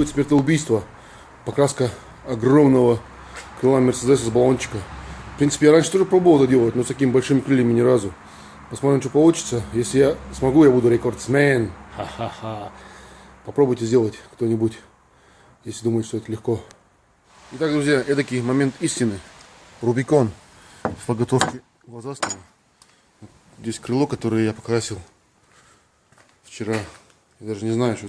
будет смертоубийство. Покраска огромного крыла Мерседеса с баллончика. В принципе, я раньше тоже пробовал это делать, но с такими большими крыльями ни разу. Посмотрим, что получится. Если я смогу, я буду рекордсмен. Ха-ха-ха. Попробуйте сделать кто-нибудь, если думаете, что это легко. Итак, друзья, эдакий момент истины. Рубикон в подготовке глазастого. Здесь крыло, которое я покрасил вчера. Я даже не знаю, что,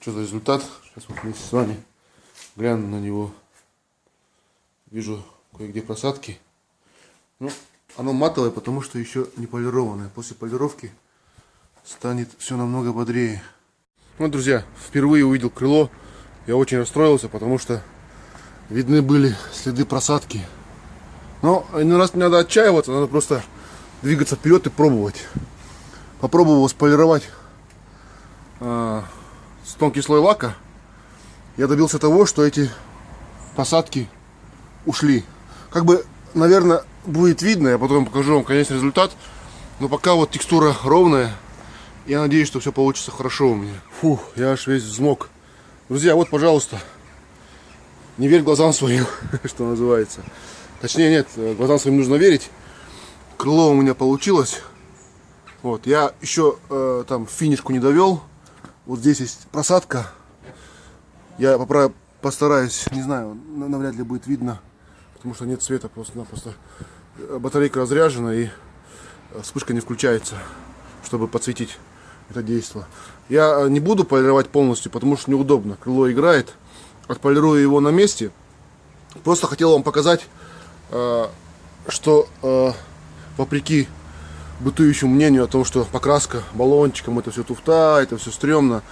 что за результат. Сейчас вот вместе с вами гляну на него. Вижу кое-где просадки. Ну, оно матовое, потому что еще не полированное. После полировки станет все намного бодрее. Вот, ну, друзья, впервые увидел крыло. Я очень расстроился, потому что видны были следы просадки. Но один раз не надо отчаиваться, надо просто двигаться вперед и пробовать. Попробовал сполировать с тонкий слой лака. Я добился того, что эти посадки ушли. Как бы, наверное, будет видно, я потом покажу вам конечный результат. Но пока вот текстура ровная. Я надеюсь, что все получится хорошо у меня. Фух, я аж весь взмок. Друзья, вот, пожалуйста, не верь глазам своим, что называется. Точнее, нет, глазам своим нужно верить. Крыло у меня получилось. Вот, я еще э, там финишку не довел. Вот здесь есть просадка. Я поправ... постараюсь, не знаю, навряд ли будет видно, потому что нет света просто-напросто. Батарейка разряжена и э, вспышка не включается, чтобы подсветить это действие. Я э, не буду полировать полностью, потому что неудобно. Крыло играет. Отполирую его на месте. Просто хотел вам показать, э, что вопреки бытующему мнению о том, что покраска баллончиком, это все туфта, это все стрёмно,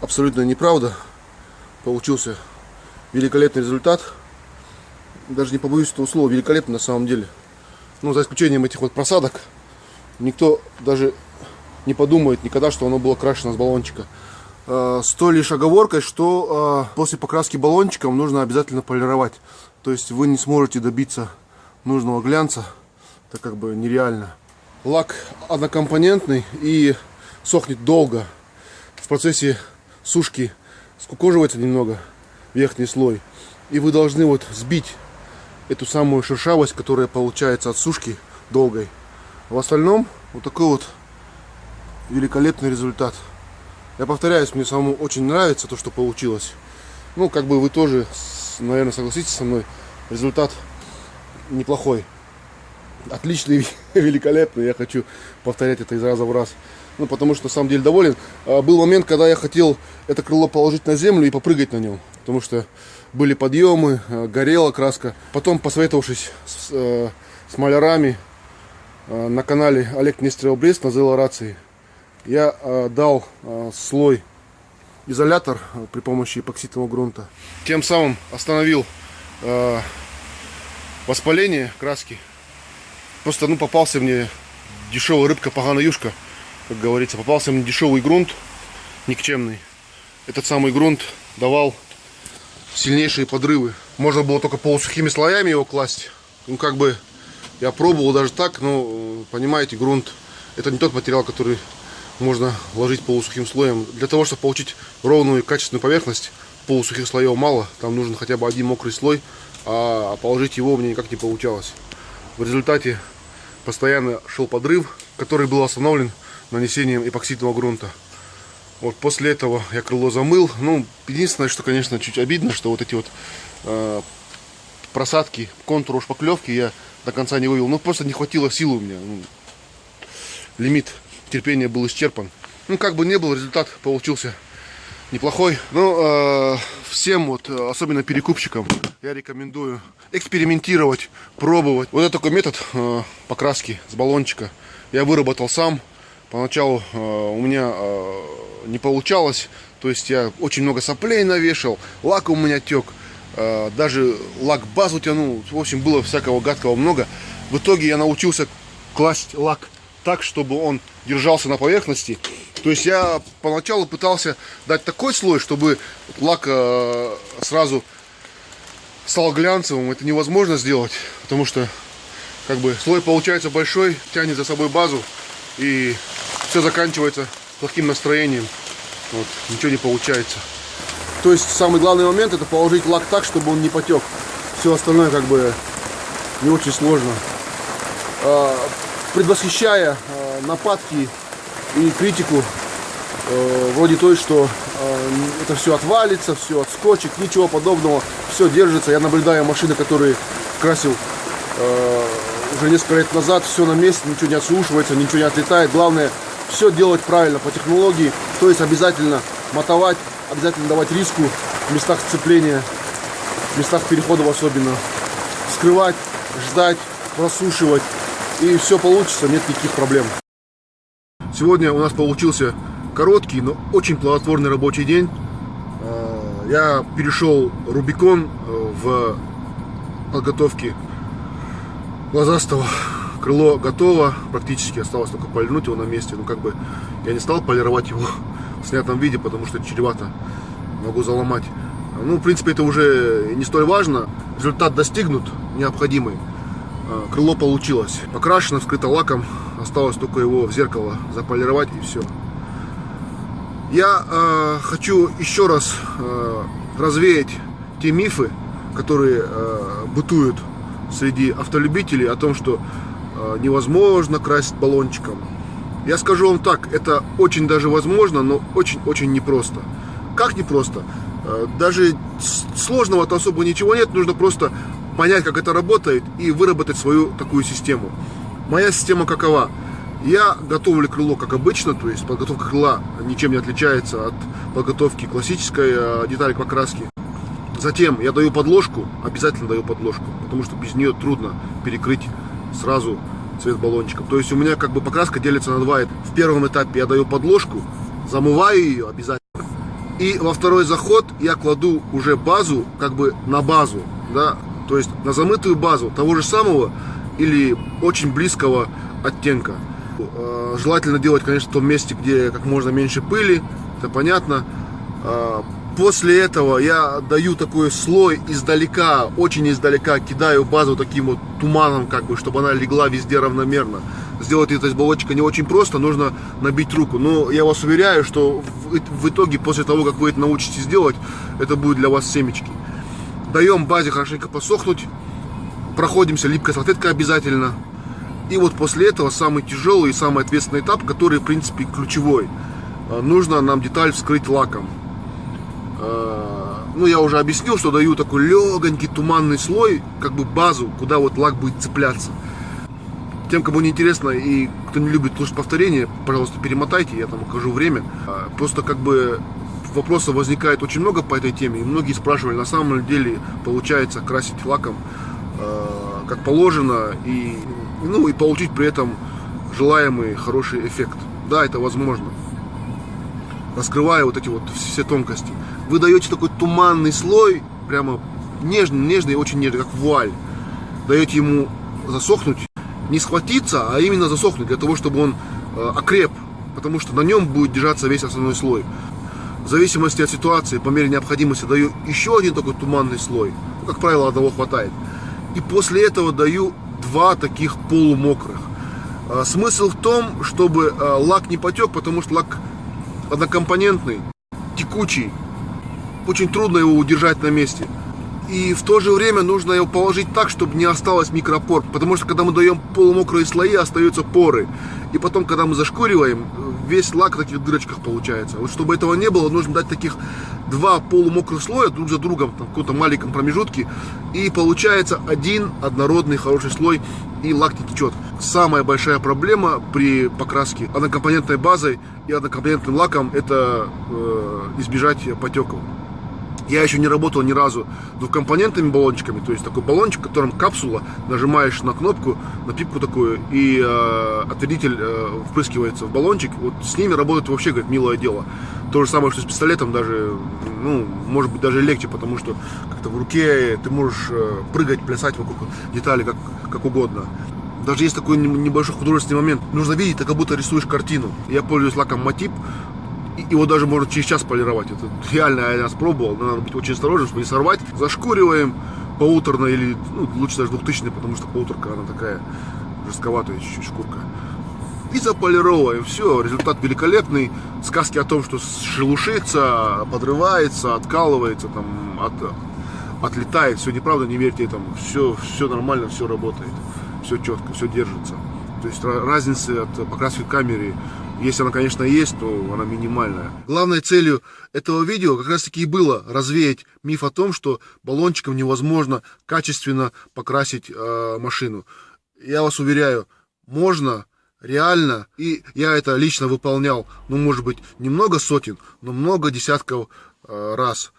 абсолютно неправда. Получился великолепный результат. Даже не побоюсь этого слова, великолепный на самом деле. Ну, за исключением этих вот просадок, никто даже не подумает никогда, что оно было крашено с баллончика. Э, с той лишь оговоркой, что э, после покраски баллончиком нужно обязательно полировать. То есть вы не сможете добиться нужного глянца, это как бы нереально. Лак однокомпонентный и сохнет долго. В процессе сушки скукоживается немного верхний слой. И вы должны вот сбить эту самую шершавость, которая получается от сушки долгой. В остальном вот такой вот великолепный результат. Я повторяюсь, мне самому очень нравится то, что получилось. Ну, как бы вы тоже, наверное, согласитесь со мной, результат неплохой. Отличный, великолепный. Я хочу повторять это из раза в раз. Ну, потому что на самом деле доволен. А, был момент, когда я хотел это крыло положить на землю и попрыгать на нем. Потому что были подъемы, а, горела краска. Потом, посоветовавшись с, э, с малярами э, на канале Олег Нестеров Брест на Зелорации, я э, дал э, слой изолятор э, при помощи эпоксидного грунта. Тем самым остановил э, воспаление краски. Просто ну, попался мне дешевая рыбка юшка, как говорится. Попался мне дешевый грунт, никчемный. Этот самый грунт давал сильнейшие подрывы. Можно было только полусухими слоями его класть. Ну, как бы, я пробовал даже так, но, э, понимаете, грунт, это не тот материал, который можно ложить полусухим слоем. Для того, чтобы получить ровную качественную поверхность, полусухих слоев мало. Там нужен хотя бы один мокрый слой, а положить его мне никак не получалось. В результате постоянно шел подрыв, который был остановлен нанесением эпоксидного грунта. Вот после этого я крыло замыл. Ну, единственное, что, конечно, чуть обидно, что вот эти вот э, просадки, контур шпаклевки я до конца не вывел. Ну, просто не хватило силы у меня. Ну, лимит терпение был исчерпан. Ну, как бы не был, результат получился неплохой. Ну, э, всем, вот, особенно перекупщикам, я рекомендую экспериментировать, пробовать. Вот это такой метод э, покраски с баллончика. Я выработал сам. Поначалу э, у меня э, не получалось. То есть я очень много соплей навешал, лак у меня тек. Э, даже лак базу тянул. В общем, было всякого гадкого много. В итоге я научился класть лак так, чтобы он держался на поверхности. То есть я поначалу пытался дать такой слой, чтобы лак э, сразу стал глянцевым. Это невозможно сделать, потому что как бы слой получается большой, тянет за собой базу и все заканчивается плохим настроением. Вот, ничего не получается. То есть самый главный момент это положить лак так, чтобы он не потек. Все остальное как бы не очень сложно. А, предвосхищая а, нападки и критику э, вроде той, что э, это все отвалится, все отскочит, ничего подобного, все держится. Я наблюдаю машины, которые красил э, уже несколько лет назад, все на месте, ничего не отслушивается, ничего не отлетает. Главное, все делать правильно по технологии, то есть обязательно мотовать, обязательно давать риску в местах сцепления, в местах переходов особенно, скрывать, ждать, просушивать, и все получится, нет никаких проблем. Сегодня у нас получился короткий, но очень плодотворный рабочий день. А, я перешел Рубикон э, в подготовке глазастого. Крыло готово, практически осталось только полирнуть его на месте. Ну, как бы я не стал полировать его в снятом виде, потому что чревато. Могу заломать. Ну, в принципе, это уже не столь важно. Результат достигнут, необходимый. А, крыло получилось. Покрашено, скрыто лаком. Осталось только его в зеркало заполировать и все. Я э, хочу еще раз э, развеять те мифы, которые э, бытуют среди автолюбителей о том, что э, невозможно красить баллончиком. Я скажу вам так, это очень даже возможно, но очень-очень непросто. Как непросто? Даже сложного-то особо ничего нет, нужно просто понять, как это работает и выработать свою такую систему. Моя система какова? Я готовлю крыло как обычно, то есть подготовка крыла ничем не отличается от подготовки классической э, детали покраски. Затем я даю подложку, обязательно даю подложку, потому что без нее трудно перекрыть сразу цвет баллончиком. То есть у меня как бы покраска делится на два. В первом этапе я даю подложку, замываю ее обязательно. И во второй заход я кладу уже базу как бы на базу, да, то есть на замытую базу того же самого или очень близкого оттенка. Э, желательно делать, конечно, в том месте, где как можно меньше пыли, это понятно. Э, после этого я даю такой слой издалека, очень издалека, кидаю базу таким вот туманом, как бы, чтобы она легла везде равномерно. Сделать это из баллончика не очень просто, нужно набить руку. Но я вас уверяю, что в итоге, после того, как вы это научитесь делать, это будет для вас семечки. Даем базе хорошенько посохнуть, проходимся липкой салфеткой обязательно. И вот после этого самый тяжелый и самый ответственный этап, который, в принципе, ключевой. А, нужно нам деталь вскрыть лаком. А, ну, я уже объяснил, что даю такой легонький туманный слой, как бы базу, куда вот лак будет цепляться. Тем, кому не интересно и кто не любит слушать повторения, пожалуйста, перемотайте, я там укажу время. А, просто как бы вопросов возникает очень много по этой теме, и многие спрашивали, на самом деле получается красить лаком как положено, и ну и получить при этом желаемый хороший эффект. Да, это возможно. Раскрывая вот эти вот все тонкости. Вы даете такой туманный слой, прямо нежный, нежный, очень нежный, как вуаль. Даете ему засохнуть, не схватиться, а именно засохнуть, для того, чтобы он э, окреп, потому что на нем будет держаться весь основной слой. В зависимости от ситуации, по мере необходимости, даю еще один такой туманный слой. Ну, как правило, одного хватает. И после этого даю два таких полумокрых. А, смысл в том, чтобы а, лак не потек, потому что лак однокомпонентный, текучий. Очень трудно его удержать на месте. И в то же время нужно его положить так, чтобы не осталось микропор. Потому что когда мы даем полумокрые слои, остаются поры. И потом, когда мы зашкуриваем, весь лак в таких дырочках получается. Вот чтобы этого не было, нужно дать таких два полумокрых слоя друг за другом, в каком-то маленьком промежутке. И получается один однородный хороший слой, и лак не течет. Самая большая проблема при покраске однокомпонентной базой и однокомпонентным лаком это э, избежать потеков. Я еще не работал ни разу двухкомпонентными баллончиками, то есть такой баллончик, в котором капсула, нажимаешь на кнопку, на пипку такую, и э, отвердитель э, впрыскивается в баллончик. Вот с ними работать вообще, говорит, милое дело. То же самое, что с пистолетом даже, ну, может быть, даже легче, потому что как-то в руке ты можешь э, прыгать, плясать вокруг деталей как, как угодно. Даже есть такой небольшой художественный момент. Нужно видеть, ты как будто рисуешь картину. Я пользуюсь лаком Матип его даже можно через час полировать. Это реально я раз пробовал, но надо быть очень осторожным, чтобы не сорвать. Зашкуриваем полуторно или ну, лучше даже двухтысячный, потому что полуторка она такая жестковатая чуть-чуть шкурка. и заполировываем. Все, результат великолепный. Сказки о том, что шелушится, подрывается, откалывается, там, от, отлетает. Все неправда, не верьте этому. Все, все нормально, все работает. Все четко, все держится. То есть разницы от покраски камеры, если она, конечно, есть, то она минимальная. Главной целью этого видео как раз таки и было развеять миф о том, что баллончиком невозможно качественно покрасить э, машину. Я вас уверяю, можно, реально, и я это лично выполнял, ну, может быть, немного сотен, но много десятков э, раз.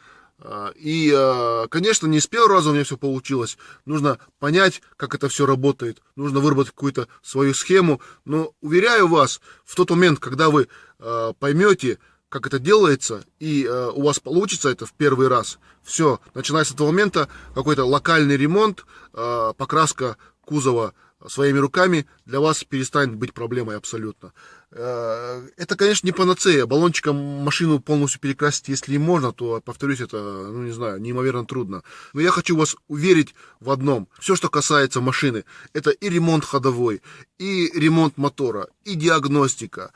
А, и, а, конечно, не с первого раза у меня все получилось. Нужно понять, как это все работает. Нужно выработать какую-то свою схему. Но, уверяю вас, в тот момент, когда вы а, поймете, как это делается, и у вас получится это в первый раз, все, начиная с этого момента, какой-то локальный ремонт, покраска кузова своими руками для вас перестанет быть проблемой абсолютно. Э, это, конечно, не панацея. Баллончиком машину полностью перекрасить, если и можно, то, повторюсь, это, ну, не знаю, неимоверно трудно. Но я хочу вас уверить в одном. Все, что касается машины, это и ремонт ходовой, и ремонт мотора, и диагностика,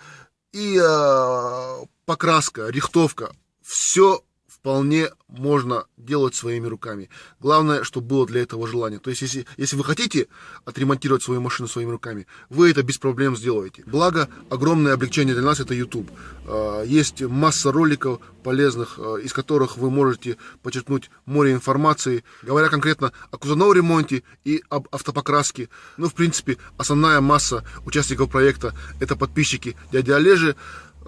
и э, покраска, рихтовка. Все вполне можно делать своими руками. Главное, чтобы было для этого желание. То есть, если, если вы хотите отремонтировать свою машину своими руками, вы это без проблем сделаете. Благо, огромное облегчение для нас это YouTube. А, есть масса роликов полезных, а, из которых вы можете подчеркнуть море информации, говоря конкретно о кузовном ремонте и об автопокраске. Ну, в принципе, основная масса участников проекта это подписчики дяди Олежи.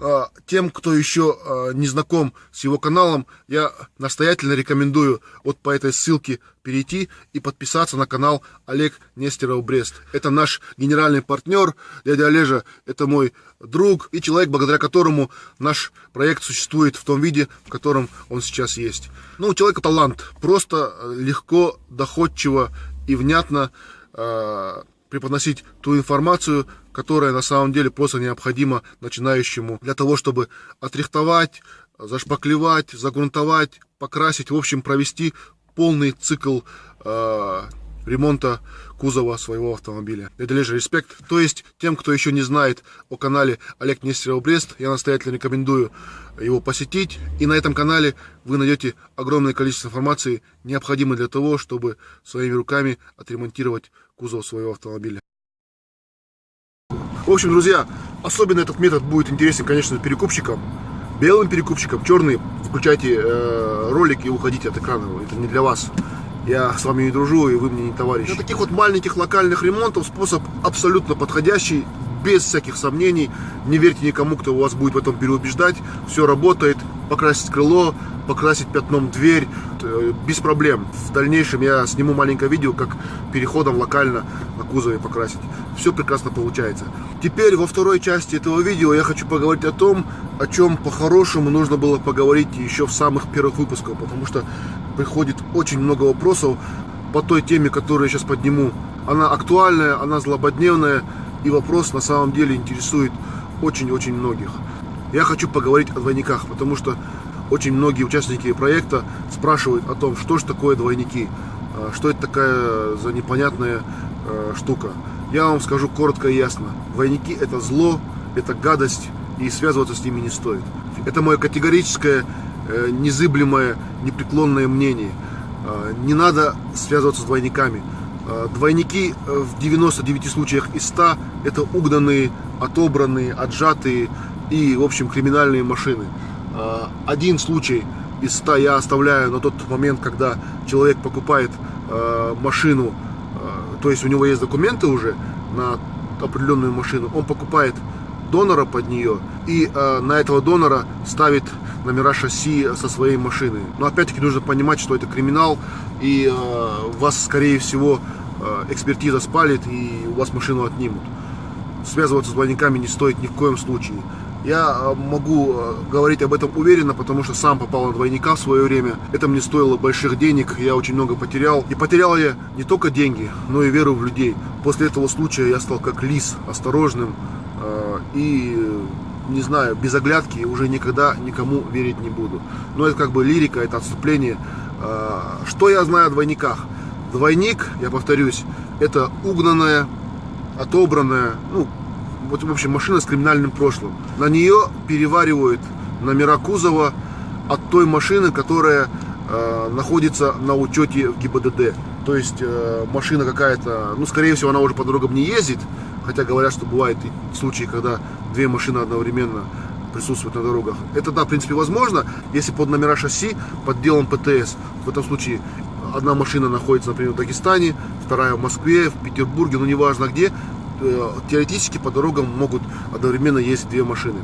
А, тем, кто еще а, не знаком с его каналом, я настоятельно рекомендую вот по этой ссылке перейти и подписаться на канал Олег Нестеров Брест. Это наш генеральный партнер, дядя Олежа, это мой друг и человек, благодаря которому наш проект существует в том виде, в котором он сейчас есть. Ну, у человека талант, просто легко, доходчиво и внятно преподносить ту информацию, которая на самом деле просто необходима начинающему для того, чтобы отрихтовать, зашпаклевать, загрунтовать, покрасить, в общем, провести полный цикл э, ремонта кузова своего автомобиля. Это лишь респект. То есть, тем, кто еще не знает о канале Олег Нестеров Брест, я настоятельно рекомендую его посетить. И на этом канале вы найдете огромное количество информации, необходимой для того, чтобы своими руками отремонтировать кузов своего автомобиля. В общем, друзья, особенно этот метод будет интересен, конечно, перекупщикам. Белым перекупщикам, черный, включайте э, ролик и уходите от экрана. Это не для вас. Я с вами не дружу, и вы мне не товарищ. Для таких вот маленьких локальных ремонтов способ абсолютно подходящий, без всяких сомнений. Не верьте никому, кто вас будет в этом переубеждать. Все работает. Покрасить крыло, покрасить пятном дверь, э, без проблем. В дальнейшем я сниму маленькое видео, как переходом локально на кузове покрасить. Все прекрасно получается. Теперь во второй части этого видео я хочу поговорить о том, о чем по-хорошему нужно было поговорить еще в самых первых выпусках, потому что приходит очень много вопросов по той теме, которую я сейчас подниму. Она актуальная, она злободневная, и вопрос на самом деле интересует очень-очень многих. Я хочу поговорить о двойниках, потому что очень многие участники проекта спрашивают о том, что же такое двойники, а, что это такая за непонятная а, штука. Я вам скажу коротко и ясно. Двойники это зло, это гадость, и связываться с ними не стоит. Это мое категорическое, э, незыблемое, непреклонное мнение. А, не надо связываться с двойниками. Двойники э, в 99 случаях из 100 это угнанные, отобранные, отжатые и, в общем, криминальные машины. Э, один случай из ста я оставляю на тот момент, когда человек покупает э, машину, э, то есть у него есть документы уже на определенную машину, он покупает донора под нее и на этого донора ставит номера шасси со своей машины. Но опять-таки нужно понимать, что это криминал и вас, скорее всего, экспертиза спалит и у вас машину отнимут. Связываться с двойниками не стоит ни в коем случае. Я э, могу э, говорить об этом уверенно, потому что сам попал на двойника в свое время. Это мне стоило больших денег, я очень много потерял. И потерял я не только деньги, но и веру в людей. После этого случая я стал как лис, осторожным э, и, не знаю, без оглядки уже никогда никому верить не буду. Но это как бы лирика, это отступление. Что я знаю о двойниках? Двойник, я повторюсь, это угнанная, отобранная, ну, вот, в общем, машина с криминальным прошлым. На нее переваривают номера кузова от той машины, которая э, находится на учете в ГИБДД. То есть э, машина какая-то, ну, скорее всего, она уже по дорогам не ездит, хотя говорят, что бывают и случаи, когда две машины одновременно присутствуют на дорогах. Это, да, в принципе, возможно, если под номера шасси под делом ПТС. В этом случае одна машина находится, например, в Дагестане, вторая в Москве, в Петербурге, ну, неважно где. Э, теоретически по дорогам могут одновременно ездить две машины.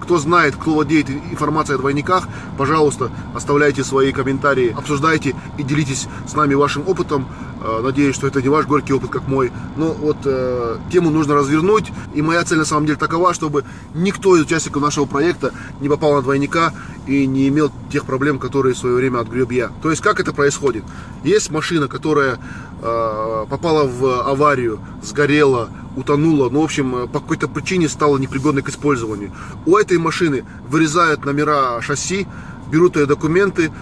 Кто знает, кто владеет информацией о двойниках, пожалуйста, оставляйте свои комментарии, обсуждайте и делитесь с нами вашим опытом. Э, надеюсь, что это не ваш горький опыт, как мой. Но вот э, тему нужно развернуть. И моя цель на самом деле такова, чтобы никто из участников нашего проекта не попал на двойника и не имел тех проблем, которые в свое время отгреб я. То есть, как это происходит? Есть машина, которая э, попала в аварию, сгорела, утонула, ну, в общем, э, по какой-то причине стала непригодной к использованию. У этой машины вырезают номера шасси, берут ее документы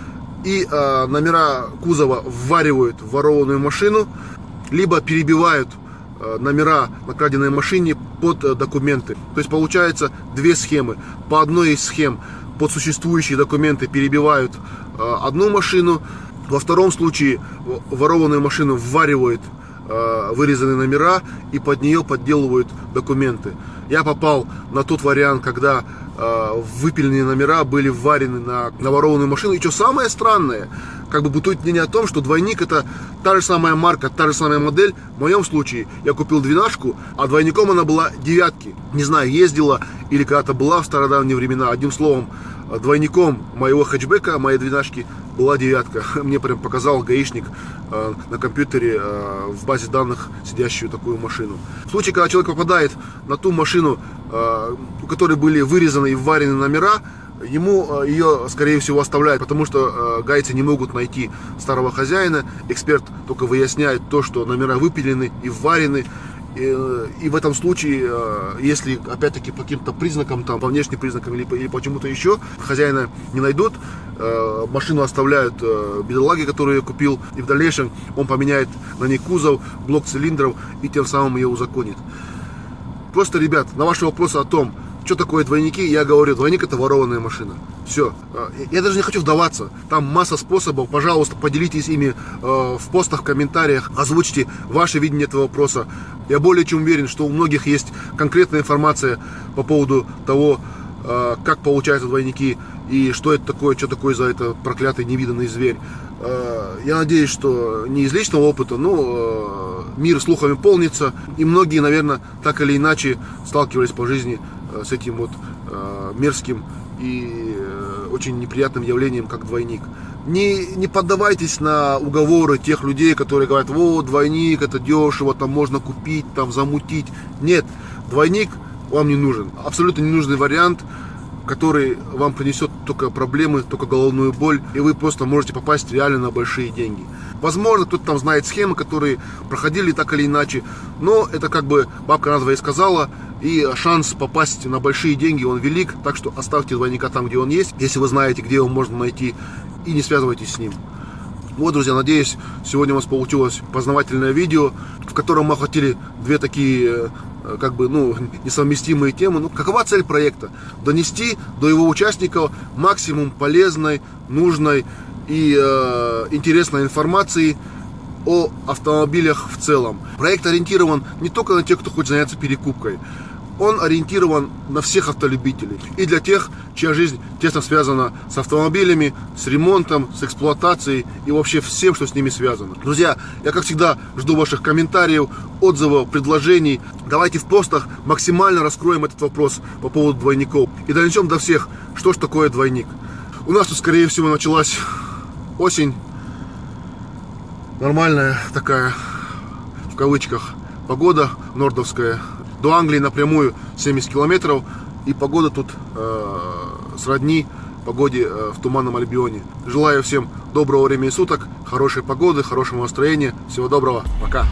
и э, номера кузова вваривают в ворованную машину, либо перебивают э, номера на краденной машине под э, документы. То есть получается две схемы. По одной из схем под существующие документы перебивают э, одну машину, во втором случае ворованную машину вваривают Э, вырезаны номера и под нее подделывают документы. Я попал на тот вариант, когда э, выпиленные номера были вварены на, на ворованную машину. И что самое странное, как бы бытует мнение о том, что двойник это та же самая марка, та же самая модель. В моем случае я купил двенашку, а двойником она была девятки. Не знаю, ездила или когда-то была в стародавние времена. Одним словом, двойником моего хэтчбека, моей двенашки, была девятка. Мне прям показал гаишник э, на компьютере э, в базе данных сидящую такую машину. В случае, когда человек попадает на ту машину, э, у которой были вырезаны и вварены номера, ему э, ее, скорее всего, оставляют, потому что э, гайцы не могут найти старого хозяина. Эксперт только выясняет то, что номера выпилены и вварены. И, в этом случае, э, если опять-таки по каким-то признакам, там, по внешним признакам или, или почему-то еще, хозяина не найдут, э, машину оставляют э, бедолаги, которую я купил, и в дальнейшем он поменяет на ней кузов, блок цилиндров и тем самым ее узаконит. Просто, ребят, на ваши вопросы о том, что такое двойники, я говорю, двойник это ворованная машина. Все. А, я даже не хочу вдаваться. Там масса способов. Пожалуйста, поделитесь ими э, в постах, в комментариях. Озвучьте ваше видение этого вопроса. Я более чем уверен, что у многих есть конкретная информация по поводу того, э, как получаются двойники и что это такое, что такое за это проклятый невиданный зверь. Э, я надеюсь, что не из личного опыта, но мир слухами полнится. И многие, наверное, так или иначе сталкивались по жизни с этим вот э, мерзким и э, очень неприятным явлением, как двойник. Не, не поддавайтесь на уговоры тех людей, которые говорят, вот, двойник, это дешево, там можно купить, там замутить. Нет, двойник вам не нужен. Абсолютно ненужный вариант, который вам принесет только проблемы, только головную боль, и вы просто можете попасть реально на большие деньги. Возможно, кто-то там знает схемы, которые проходили так или иначе, но это как бы бабка назва и сказала, и шанс попасть на большие деньги, он велик, так что оставьте двойника там, где он есть, если вы знаете, где его можно найти, и не связывайтесь с ним. Вот, друзья, надеюсь, сегодня у вас получилось познавательное видео, в котором мы охватили две такие, э, как бы, ну, несовместимые темы. Ну, какова цель проекта? Донести до его участников максимум полезной, нужной и э, интересной информации о автомобилях в целом. Проект ориентирован не только на тех, кто хочет заняться перекупкой, он ориентирован на всех автолюбителей. И для тех, чья жизнь тесно связана с автомобилями, с ремонтом, с эксплуатацией и вообще всем, что с ними связано. Друзья, я как всегда жду ваших комментариев, отзывов, предложений. Давайте в постах максимально раскроем этот вопрос по поводу двойников. И донесем до всех, что ж такое двойник. У нас тут, скорее всего, началась осень. Нормальная такая, в кавычках, погода нордовская. До Англии напрямую 70 километров. И погода тут э, сродни погоде э, в Туманном Альбионе. Желаю всем доброго времени суток, хорошей погоды, хорошего настроения. Всего доброго. Пока.